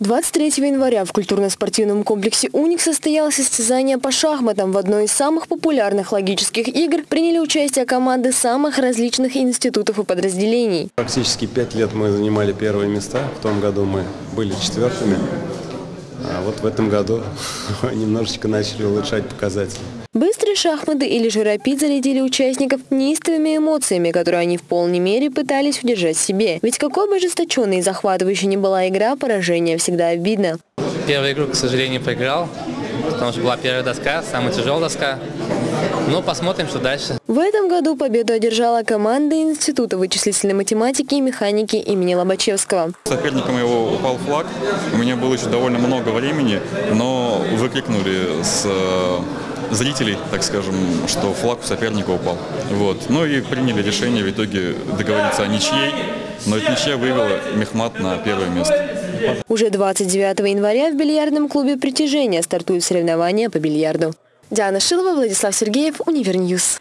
23 января в культурно-спортивном комплексе «Уник» состоялось состязание по шахматам. В одной из самых популярных логических игр приняли участие команды самых различных институтов и подразделений. Практически пять лет мы занимали первые места. В том году мы были четвертыми. Вот в этом году немножечко начали улучшать показатели. Быстрые шахматы или же рапид зарядили участников неистовыми эмоциями, которые они в полной мере пытались удержать себе. Ведь какой бы ожесточенной и захватывающей ни была игра, поражение всегда обидно. Первую игру, к сожалению, проиграл, потому что была первая доска, самая тяжелая доска. Ну, посмотрим, что дальше. В этом году победу одержала команда Института вычислительной математики и механики имени Лобачевского. Соперником его упал флаг. У меня было еще довольно много времени, но выкрикнули с зрителей, так скажем, что флаг у соперника упал. Вот. Ну и приняли решение в итоге договориться о ничьей, но эта ничья вывела Мехмат на первое место. Уже 29 января в бильярдном клубе «Притяжение» стартуют соревнования по бильярду. Диана Шилова, Владислав Сергеев, Univer News.